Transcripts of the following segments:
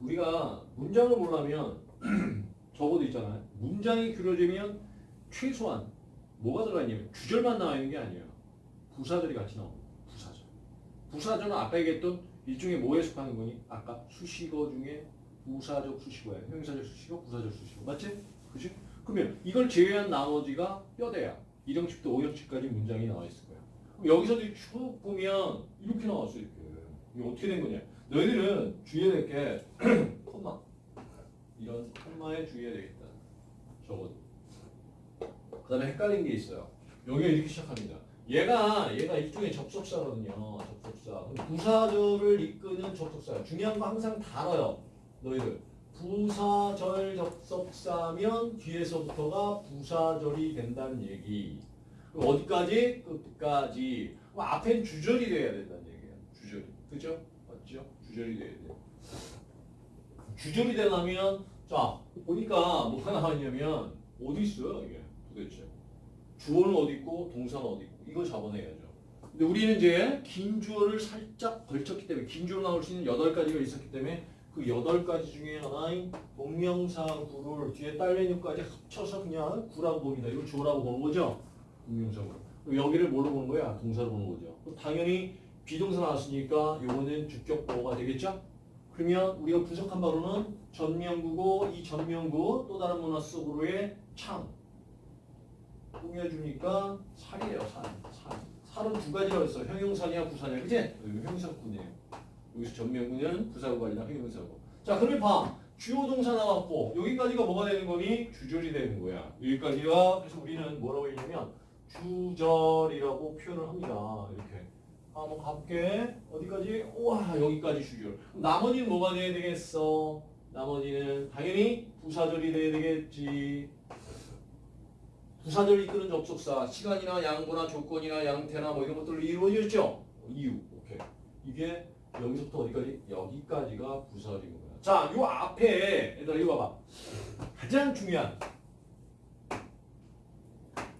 우리가 문장을 보려면 적어도 있잖아요. 문장이 길어지면 최소한 뭐가 들어가 있냐면 주절만 나와 있는 게 아니에요. 부사절이 같이 나옵니다. 부사절. 부사절은 아까 얘기했던 일종의 뭐에 속하는 거니? 아까 수식어 중에 부사적 수식어예요. 형용사적 수식어, 부사적 수식어. 맞지? 그지? 그러면 이걸 제외한 나머지가 뼈대야. 1형식부터 5형식까지 문장이 나와 있을 거야. 그럼 여기서도 쭉 보면 이렇게 나왔어 이렇게. 이게 어떻게 된 거냐? 너희들은 주의해야 될 게 콤마. 이런 콤마에 주의해야 되겠다. 적어도. 그 다음에 헷갈린 게 있어요. 여기가 이렇게 시작합니다. 얘가 얘가 일종의 접속사거든요. 접속사. 부사절을 이끄는 접속사. 중요한 거 항상 다뤄요. 너희들. 부사절 접속사면 뒤에서부터가 부사절이 된다는 얘기. 어디까지? 끝까지. 앞엔 주절이 돼야 된다는 얘기예요. 주절이. 그죠? 주절이 돼야 돼요. 주절이 되려면 자 보니까 뭐가 나왔냐면 어디 있어요 이게 도대체 주어는 어디 있고 동사는 어디 있고 이거 잡아내야죠. 근데 우리는 이제 긴 주어를 살짝 걸쳤기 때문에 긴 주어 나올 수 있는 여덟 가지가 있었기 때문에 그 여덟 가지 중에 하나인 동명사 구를 뒤에 딸린 유까지 합쳐서 그냥 구라고 봅니다. 이걸 주어라고 보는 거죠. 동명사 구. 여기를 뭘로 보는 거야? 동사로 보는 거죠. 당연히 비동사 나왔으니까 요거는 주격 보호가 되겠죠? 그러면 우리가 분석한 바로는 전명구고 이 전명구 또 다른 문화 속으로의 창 꾸며주니까 살이에요 살. 살. 살은 두 가지라고 했어. 형용사냐 부사냐. 그치? 형용사구네요. 여기서 전명구는 부사구가 아니라 형용사고. 자 그러면 봐. 주요 동사 나왔고 여기까지가 뭐가 되는 거니? 주절이 되는 거야. 여기까지가 그래서 우리는 뭐라고 했냐면 주절이라고 표현을 합니다. 이렇게. 아, 한번 가볼게. 어디까지? 우와, 여기까지. 그럼 나머지는 뭐가 돼야 되겠어? 나머지는 당연히 부사절이 돼야 되겠지. 부사절 이끄는 접속사, 시간이나 양보나 조건이나 양태나 뭐 이런 것들로 이루어졌죠? 이유. 오케이. 이게 여기서부터 어디까지? 여기까지가 부사절인 거야. 자, 요 앞에, 얘들아, 이거 봐봐. 가장 중요한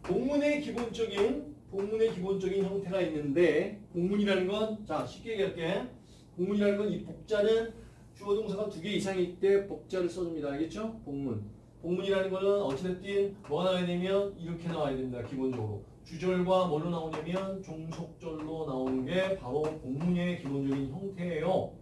본문의 기본적인 본문의 기본적인 형태가 있는데 본문이라는 건 자 쉽게 얘기할게. 본문이라는 건 이 복자는 주어 동사가 두 개 이상일 때 복자를 써줍니다. 알겠죠? 본문. 본문이라는 거는 어찌됐든 뭐가 나와야 되면 이렇게 나와야 됩니다 기본적으로. 주절과 뭘로 나오냐면 종속절로 나오는 게 바로 본문의 기본적인 형태예요.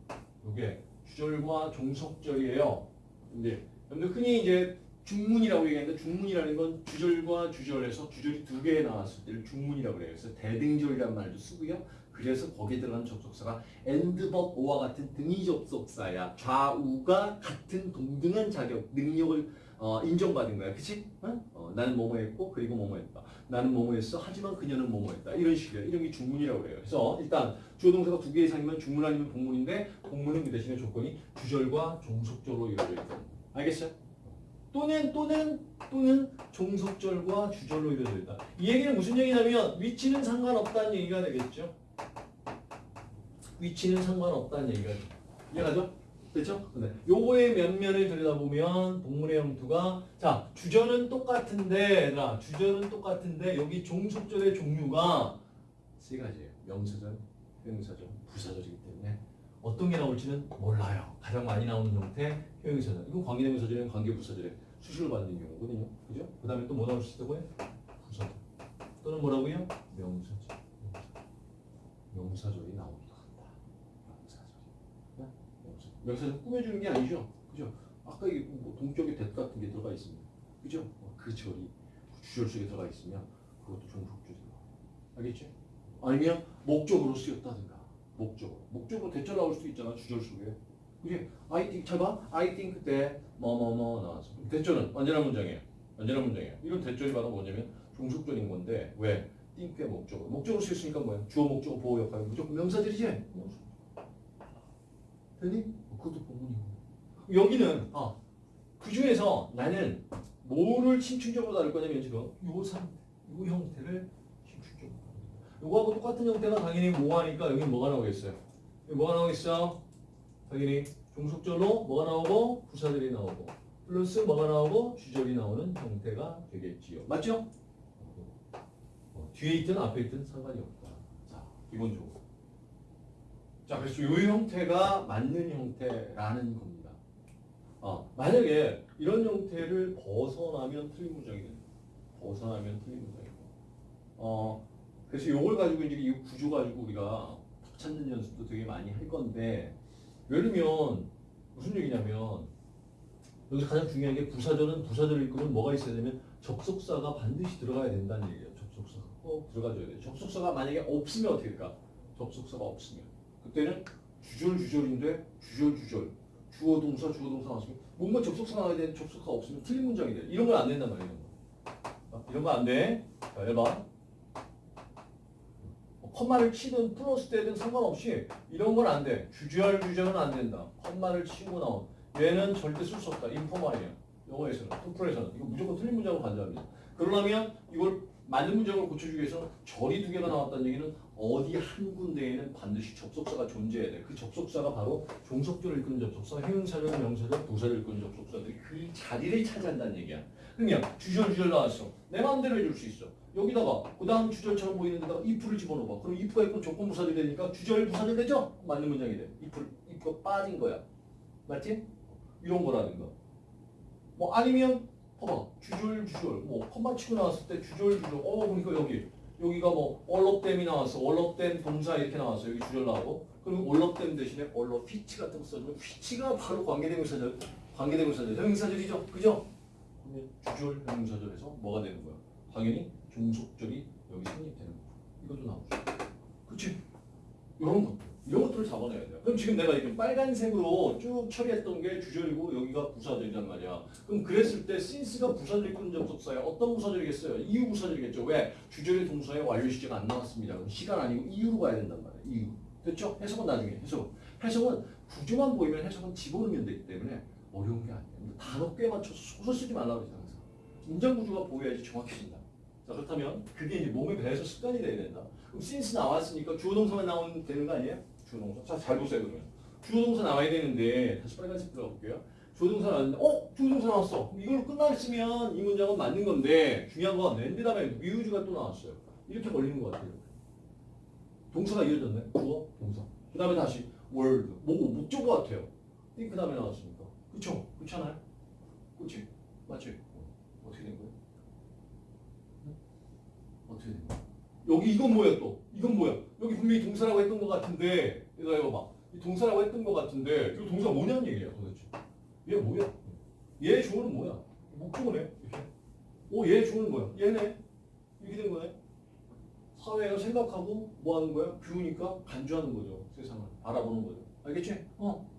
이게 주절과 종속절이에요. 근데 여러분들 흔히 이제 중문이라고 얘기하는데 중문이라는 건 주절과 주절에서 주절이 두 개 나왔을 때를 중문이라고 그래요. 그래서 대등절이라는 말도 쓰고요. 그래서 거기에 들어가는 접속사가 but 오와 같은 등위 접속사야. 좌우가 같은 동등한 자격, 능력을 어, 인정받은 거야. 그치? 어? 어, 나는 뭐뭐 했고 그리고 뭐뭐 했다. 나는 뭐뭐 했어. 하지만 그녀는 뭐뭐 했다. 이런 식이에요. 이런 게 중문이라고 그래요. 그래서 일단 주어 동사가 두 개 이상이면 중문 아니면 복문인데 복문은 그 대신에 조건이 주절과 종속절로 이루어져 있다. 알겠어요? 또는 또는 또는 종속절과 주절로 이루어져 있다. 이 얘기는 무슨 얘기냐면 위치는 상관없다는 얘기가 되겠죠. 위치는 상관없다는 얘기가 이해가죠? 그렇죠? 네. 요거의 면면을 들여다보면 동문의 형태가 자 주절은 똑같은데 얘들아 주절은 똑같은데 여기 종속절의 종류가 세 가지예요. 명사절, 형용사절, 부사절이기 때문에 어떤 게 나올지는 몰라요. 가장 많이 나오는 형태 형용사절. 이건 관계대명사절이랑 관계부사절에 수식을 받는 경우거든요. 그죠? 그 다음에 또 뭐 나올 수 있다고요? 부사절. 또는 뭐라고요? 명사절. 명사절이 나오기도 한다. 명사절 꾸며주는 게 아니죠. 그죠? 아까 뭐 동격의 대 같은 게 들어가 있습니다. 그죠? 어, 그 절이 주절 속에 들어가 있으면 그것도 종속절이고. 알겠죠? 아니면 목적으로 쓰였다든가. 목적으로. 목적으로 대절 나올 수도 있잖아. 주절 속에. 그게 I think 잘 봐. I think 때 뭐뭐뭐 나왔어. 대절은 언제나 문장이에요. 언제나 문장이에요. 이런 대절이 바로 뭐냐면 종속절인 건데 왜? think의 목적으로. 목적으로 쓰였으니까 뭐야? 주어 목적어 보호 역할. 무조건 명사들이지. 되니? 그것도 본문이고. 여기는 아, 그 중에서 나는 뭐를 심층적으로 다룰 거냐면 지금 요 상태, 요 형태를 심층적으로 다룹니다. 요거하고 똑같은 형태가 당연히 뭐 하니까 여기 뭐가 나오겠어요? 여기 뭐가 나오겠어? 당연히 종속절로 뭐가 나오고 부사들이 나오고 플러스 뭐가 나오고 주절이 나오는 형태가 되겠지요. 맞죠? 어, 뒤에 있든 앞에 있든 상관이 없다. 자, 기본적으로. 자, 그래서 이 형태가 맞는 형태라는 겁니다. 아, 만약에 이런 형태를 벗어나면 틀린 문장이 돼요. 벗어나면 틀린 문장이고. 어, 그래서 이걸 가지고 이제 이 구조 가지고 우리가 찾는 연습도 되게 많이 할 건데, 예를 들면 무슨 얘기냐면 여기서 가장 중요한 게 부사절은 부사절 읽으면 뭐가 있어야 되면 접속사가 반드시 들어가야 된다는 얘기예요. 접속사가 꼭 들어가줘야 돼요. 접속사가 만약에 없으면 어떻게 될까? 접속사가 없으면 그때는 주절 주절인데 주절 주절 주어 동사 주어 동사 나왔으면 뭔가 접속사가 나와야 되는데 접속사가 없으면 틀린 문장이 돼. 이런 건 안 된단 말이에요. 거. 이런 거 안 돼. 자, 1번. 뭐 컴마를 치든 플러스 되든 상관없이 이런 건 안 돼. 주절 주절은 안 된다. 컴마를 치고 나온 얘는 절대 쓸 수 없다. 인포말이야. 영어에서는 토플에서는 이거 무조건 틀린 문장으로 간다합니다. 그러려면 이걸 맞는 문장을 고쳐주기 위해서 절이 두 개가 나왔다는 얘기는 어디 한 군데에는 반드시 접속사가 존재해야 돼. 그 접속사가 바로 종속절을 이끄는 접속사, 형용사절, 명사절, 부사를 이끄는 접속사들이 그 자리를 차지한다는 얘기야. 그러면 주절 주절 나왔어. 내 마음대로 해줄 수 있어. 여기다가 그 다음 주절처럼 보이는 데다가 if를 집어넣어봐. 그럼 if가 있고 조건 부사절이 되니까 주절 부사절 되죠? 맞는 문장이 돼. if, if가 빠진 거야. 맞지? 이런 거라든가. 뭐 아니면 봐봐 주절 주절 뭐 컴마 치고 나왔을 때 주절 주절 어 그러니까 여기 여기가 뭐 얼럽댐이 나왔어 얼럽댐 동사 이렇게 나왔어 여기 주절 나오고 그리고 얼럽댐 대신에 얼럽 휘치 같은 거 써주면 휘치가 바로 관계대명사절 관계대명사절 형용사절이죠 그죠? 그러면 주절 형용사절에서 뭐가 되는 거야? 당연히 종속절이 여기 성립되는 거야 이것도 나오죠 그치? 이런 거 이런 것들을 잡아내야 돼요. 그럼 지금 내가 이렇게 빨간색으로 쭉 처리했던 게 주절이고 여기가 부사절이란 말이야. 그럼 그랬을 때 since가 부사절 이끄는 접속사야. 어떤 부사절이겠어요? 이유 부사절이겠죠. 왜? 주절의 동사의 완료 시제가 안 나왔습니다. 그럼 시간 아니고 이유로 가야 된단 말이야. 이유. 됐죠? 해석은 나중에 해석. 해석은 구조만 보이면 해석은 집어넣으면 되기 때문에 어려운 게 아니에요. 단어 꽤 맞춰서 소설 쓰지 말라고 그러지 항상. 문장 구조가 보여야지 정확해진다. 자 그렇다면 그게 이제 몸에 배해서 습관이 돼야 된다. 그럼 since 나왔으니까 주어 동사만 나오면 되는 거 아니에요? 주어 동사. 자, 잘 보세요, 그러면. 주어 동사 나와야 되는데, 다시 빨간색 들어볼게요. 주어 동사 나왔는데, 어? 주어 동사 나왔어. 이걸 끝났으면 이 문장은 맞는 건데, 중요한 건 랜드 다음에 미우즈가 또 나왔어요. 이렇게 걸리는 것 같아요. 동사가 이어졌네. 주어, 동사. 그 다음에 다시 word. 뭐, 목적어 같아요. 그 다음에 나왔으니까. 그쵸? 그렇잖아요? 그치? 맞지? 어, 어떻게 된 거예요? 응? 어떻게 된 거야? 여기 이건 뭐야 또? 이건 뭐야? 여기 분명히 동사라고 했던 것 같은데 이거 이거 봐. 이 동사라고 했던 것 같은데 이 동사 뭐냐는 얘기야 도대체. 얘 뭐야? 얘 주어는 뭐야? 목적어네. 이렇게. 오, 얘 주어는 뭐야? 얘네. 이렇게 된 거네. 사회가 생각하고 뭐 하는 거야? 뷰니까 간주하는 거죠. 세상을 바라보는 거죠. 알겠지? 어.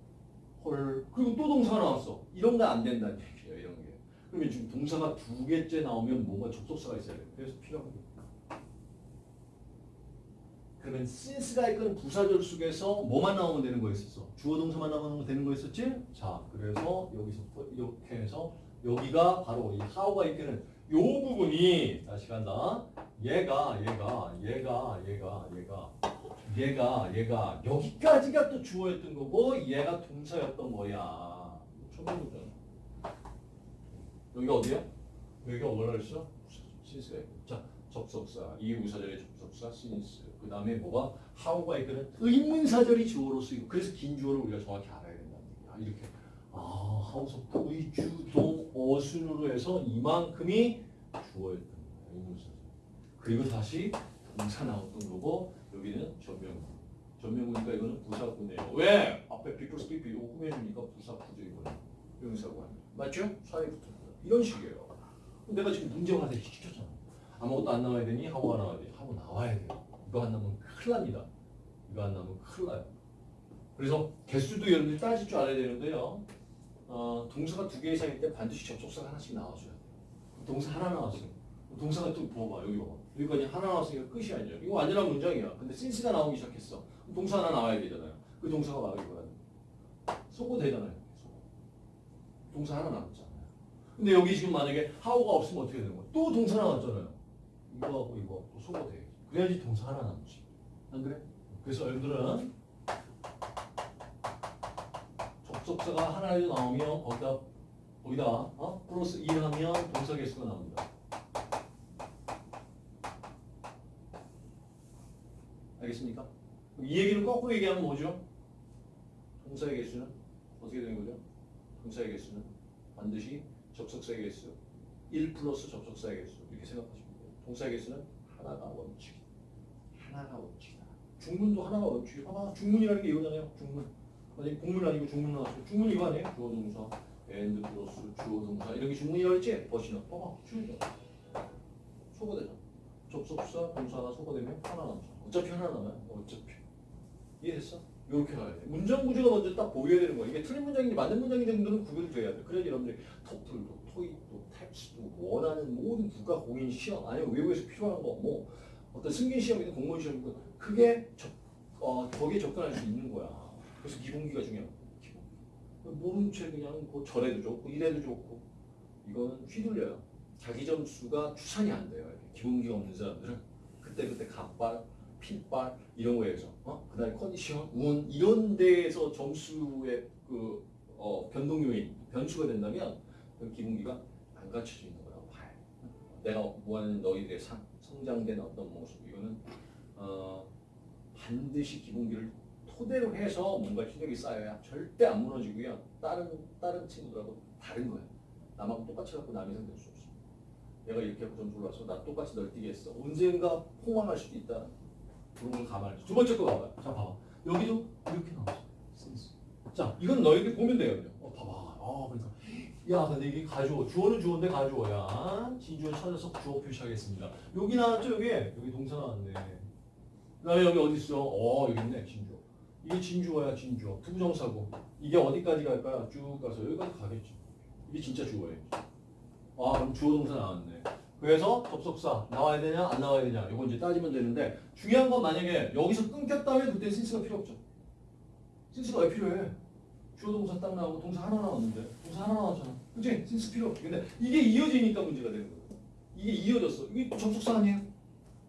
헐. 그리고 또 동사가 나왔어. 이런 거 안 된다는 얘기야. 이런 게. 그러면 지금 동사가 두 개째 나오면 뭔가 접속사가 있어야 돼. 그래서 필요한 거. 그러면 since가 이끄는 부사절 속에서 뭐만 나오면 되는 거였었어? 주어 동사만 나오면 되는 거였었지? 자, 그래서 여기서부터 이렇게 해서 여기가 바로 이 how가 이끄는 요 부분이 다시 간다. 얘가 얘가 얘가 얘가 얘가 얘가 얘가 여기까지가 또 주어였던 거고 얘가 동사였던 거야. 처음 보잖아. 여기가 어디야? 여기가 뭐라 그랬어? 있고. 자, 접속사 이 우사절의 접속사 since 그 다음에 뭐가 how가 이끄는 의문사절이 주어로 쓰이고 그래서 긴 주어를 우리가 정확히 알아야 된다는 얘기야 이렇게 아 하우서부터 의주동 어순으로 해서 이만큼이 주어였던 거야 의문사절 그리고 다시 동사 나왔던 거고 여기는 전명구 전명구니까 이거는 부사구네요 왜? 앞에 people speak 이거 꾸며주니까 부사구죠 이거는 명사구 아니야 맞죠? 사회 거 이런 식이에요 내가 지금 문제화돼 시켰잖아 아무것도 안 나와야 되니 하고가 나와야 돼. 하고 나와야 돼요. 이거 안 나오면 큰일 납니다. 이거 안 나오면 큰일 나요. 그래서 개수도 여러분들이 따질 줄 알아야 되는데요. 어, 동사가 두 개 이상일 때 반드시 접속사가 하나씩 나와줘야 돼요. 동사 하나 나왔어요. 동사가 또 봐봐 여기 봐봐. 여기까지 하나 나왔으니까 끝이 아니야. 이거 완전한 문장이야. 근데 since가 나오기 시작했어. 동사 하나 나와야 되잖아요. 그 동사가 바로 이거야. 쏘고 되잖아요. 쏘고. 동사 하나 나왔잖아요. 근데 여기 지금 만약에 how가 없으면 어떻게 되는 거야? 또 동사 나왔잖아요. 이거하고 이거 또 소거 돼. 그래야지 동사 하나 남지. 안 그래? 그래서 여러분들은 접속사가 하나라도 나오면 거기다 거기다 어? 플러스 2를 하면 동사 개수가 나옵니다. 알겠습니까? 이 얘기를 거꾸로 얘기하면 뭐죠? 동사의 개수는 어떻게 되는 거죠? 동사의 개수는 반드시 접속사의 개수 1 플러스 접속사의 개수 이렇게 생각하시면 돼요. 동사의 개수는 하나가 원칙이다. 하나가 원칙이다. 중문도 하나가 원칙이 봐봐. 중문이라는 게 이거잖아요. 중문. 아니 공문 아니고 중문 나왔어요. 중문 이거 아니에요? 주어 동사, and 플러스 주어 동사 이런 게 중문이라고 했지? 버시나. 봐봐. 쉬우죠. 소거되잖아. 접속사, 동사가 소거되면 하나 남잖아. 어차피 하나 남아요. 어차피. 이해됐어? 이렇게 가야 돼. 문장 구조가 먼저 딱 보여야 되는 거야. 이게 틀린 문장인지 맞는 문장인지 정도는 구별이 돼야 돼. 그래야 여러분들이 토플도, 토익도, 텍스도 원하는 모든 국가 공인 시험 아니면 외국에서 필요한 거 뭐 어떤 승진 시험이든 공무원 시험이든 그게 접, 어, 거기에 접근할 수 있는 거야. 그래서 기본기가 중요한 거야. 기본기. 모른 채 그냥 그 절에도 좋고 이래도 좋고 이거는 휘둘려요. 자기 점수가 추산이 안 돼요. 기본기가 없는 사람들은 그때그때 갑발, 핏발 이런 거에서 어? 그다음에 컨디션, 운 이런 데에서 점수의 그 어, 변동 요인, 변수가 된다면 그 기본기가 안 갖춰져 있는 거라고 봐요. 내가 원하는 너희들의 상, 성장된 어떤 모습 이거는 어, 반드시 기본기를 토대로 해서 뭔가 실력이 쌓여야 절대 안 무너지고요. 다른 다른 친구들하고 다른 거예요. 남하고 똑같이 갖고 남이 상될 수 없어. 내가 이렇게 점수 올라서 나 똑같이 널뛰게 했어. 언젠가 폭망할 수도 있다. 그런 걸 감안해. 두 번째 거 봐봐요. 자 봐봐. 여기도 이렇게 나왔어. since. 자 이건 너희들 보면 돼요. 어 봐봐. 아 그러니까 야 근데 이게 가주어. 주어는 주어인데 가주어야. 진주어 찾아서 주어 표시하겠습니다. 여기 나왔죠 여기. 여기 동사 나왔네. 그다음에 여기 어디 있어? 어 여기 있네 진주어. 이게 진주어야 진주어. 투부정사고. 이게 어디까지 갈까요? 쭉 가서 여기까지 가겠죠. 이게 진짜 주어예요. 아 그럼 주어 동사 나왔네. 그래서 접속사 나와야 되냐 안 나와야 되냐 이거 이제 따지면 되는데 중요한 건 만약에 여기서 끊겼다면 그때 센스가 필요 없죠. 센스가 왜 필요해? 주어 동사 딱 나오고 동사 하나 나왔는데 동사 하나 나왔잖아. 그치? 센스 필요 없지. 근데 이게 이어지니까 문제가 되는 거예요. 이게 이어졌어. 이게 또 접속사 아니에요?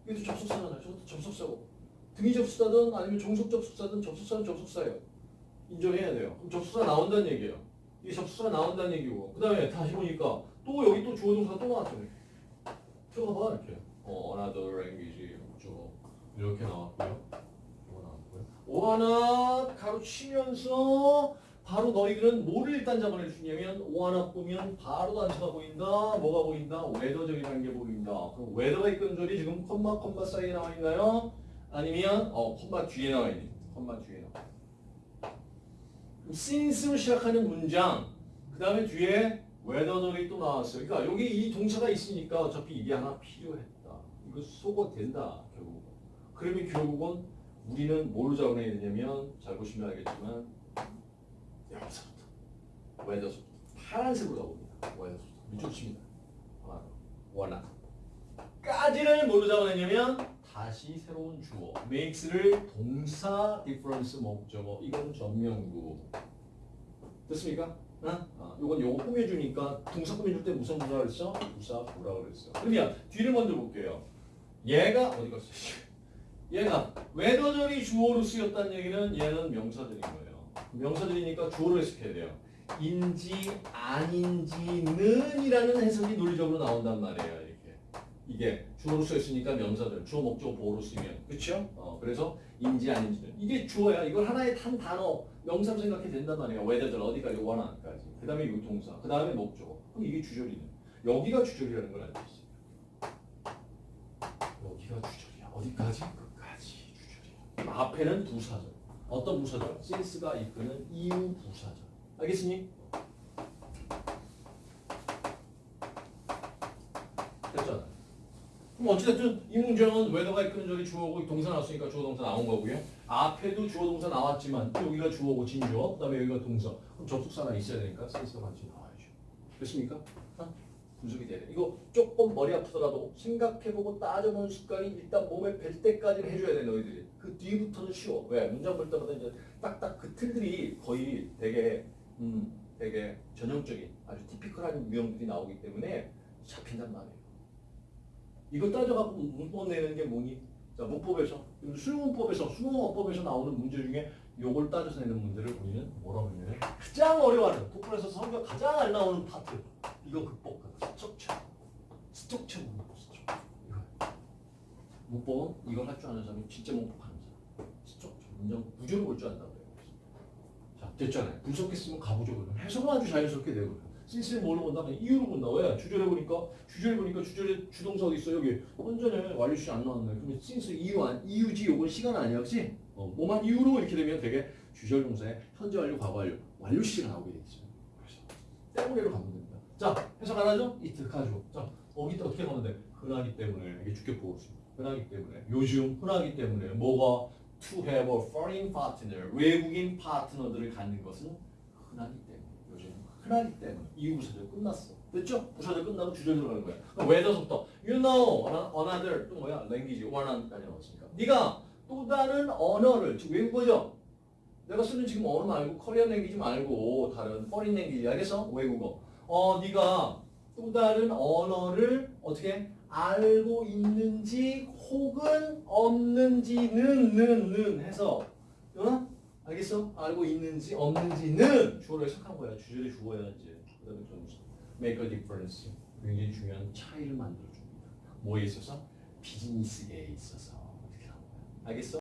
이게 또 접속사잖아요. 저것도 접속사고. 등위 접속사든 아니면 종속 접속사든 접속사는 접속사예요. 인정해야 돼요. 그럼 접속사 나온다는 얘기예요. 이게 접속사가 나온다는 얘기고. 그 다음에 다시 보니까 또 여기 또 주어 동사가 또 나왔잖아요. 들어가 봐 이렇게. 어, another language 목적어 이렇게 나왔고요. 이거 나왔고요. 오하나 가로치면서 바로 너희들은 뭐를 일단 있냐면 오하나 보면 바로 단서가 보인다. 뭐가 보인다? 웨더적이라는 게 보인다. 그럼 이끄는 소리 지금 콤마 콤마 사이에 나와 있나요? 아니면 어 콤마 뒤에 나와 있니? 콤마 뒤에 나와. since로 시작하는 문장 그 다음에 뒤에 웨더널이 또 나왔어요. 그러니까 여기 이 동사가 있으니까 어차피 이게 하나 필요했다. 이거 속어 된다 결국. 그러면 결국은 우리는 뭘로 잡아내야 되냐면 잘 보시면 알겠지만 여기서부터 whether서부터 파란색으로 가봅니다. whether서부터 이쪽 칩니다. 원하. 까지를 뭘로 잡아내냐면 다시 새로운 주어 makes를 동사 difference 목적어 이건 전명구 됐습니까? 어? 아, 요건 요거 꾸며주니까 동사 꾸며줄 때 무슨 부사 그랬어? 부사 보라 그랬어. 그러면 뒤를 먼저 볼게요. 얘가 어디 갔어? 얘가 whether절이 주어로 쓰였다는 얘기는 얘는 명사절인 거예요. 명사절이니까 주어로 해석해야 돼요. 인지 아닌지는 이라는 해석이 논리적으로 나온단 말이에요. 이게 주어로 쓰였으니까 명사들 주어 목적 보어로 쓰면 그렇죠? 어, 그래서 인지 아닌지는 이게 주어야. 이걸 하나의 한 단어 명사로 생각해 된단 말이에요. 웨더절 어디까지 원하까지. 그 다음에 이 동사. 그 다음에 목적어. 그럼 이게 주절이네. 여기가 주절이라는 걸 알고 있어요. 여기가 주절이야. 어디까지? 끝까지 주절이야. 앞에는 부사절. 어떤 부사절? since가 이끄는 이유 부사절. 알겠습니? 됐잖아. 그럼 어찌됐든 이 문장은 whether가 이끄는 절이 주어고 동사 나왔으니까 주어 동사 나온 거고요. 앞에도 주어 동사 나왔지만 또 여기가 주어고 진주어, 그다음에 여기가 동사. 그럼 접속사가 있어야 되니까 since가 같이 나와야죠. 됐습니까? 어? 분석이 돼야 돼. 이거 조금 머리 아프더라도 생각해보고 따져보는 습관이 일단 몸에 밸 때까지는 해줘야 돼 너희들이. 그 뒤부터는 쉬워. 왜? 문장 볼 때마다 이제 딱딱 그 틀들이 거의 되게 음 되게 전형적인 아주 typical한 유형들이 나오기 때문에 잡힌단 말이에요. 이걸 따져갖고 문법 내는 게 뭐니? 자, 문법에서, 수능문법에서, 수능어법에서 나오는 문제 중에 요걸 따져서 내는 문제를 우리는 뭐라고 하냐면 가장 어려워하는, 토플에서 성적 가장 안 나오는 파트. 이거 극복하는 structure. structure 문법. 이거. 문법은 이걸 할 줄 아는 사람이 진짜 문법하는 사람. 스트럭처. 문장 구조를 볼 줄 안다고 해요. 자, 됐잖아요. 분석했으면 가보죠 그러면. 해석은 아주 자연스럽게 되고요. Since는 뭘로 본다? 이유로 본다. 왜? 주절에 보니까 주절에 보니까 주절에 주동사 어디 있어? 여기 완전해. 완료시 안 나왔네. 그러면 since 이유 안 이유지 요건 시간 아니야, 그렇지? 어, 뭐만 이유로 이렇게 되면 되게 주절 동사의 현재 완료, 과거 완료, 완료시가 나오게 되죠. 그래서 때문에로 가면 됩니다. 자, 해석 안 하죠? 이트 가죠. 자, 어기 때 어떻게 가면 돼? 흔하기 때문에 이게 주격 있습니다. 흔하기 때문에 요즘 흔하기 때문에 뭐가 to have a foreign partner 외국인 파트너들을 갖는 것은 흔하기 때문에 흔하기 때문에 이후 부사절 끝났어. 됐죠? 부사절 끝나고 주절 들어가는 거야. 그럼 whether부터 you know another 또 뭐야? language 원하는까지 나왔으니까 네가 또 다른 언어를 즉 외국어죠. 내가 쓰는 지금 언어 말고 코리안 랭귀지 말고 다른 foreign 랭귀지 알겠어? 외국어. 어 네가 또 다른 언어를 어떻게 알고 있는지 혹은 없는지는 는 는 해서 연아 알겠어? 알고 있는지 없는지는 주어로 해석한 거야. 주절에 주어야 이제 그다음에 좀 make a difference 굉장히 중요한 차이를 만들어 줍니다. 뭐에 있어서 비즈니스에 있어서 이렇게 나온 거야. 알겠어?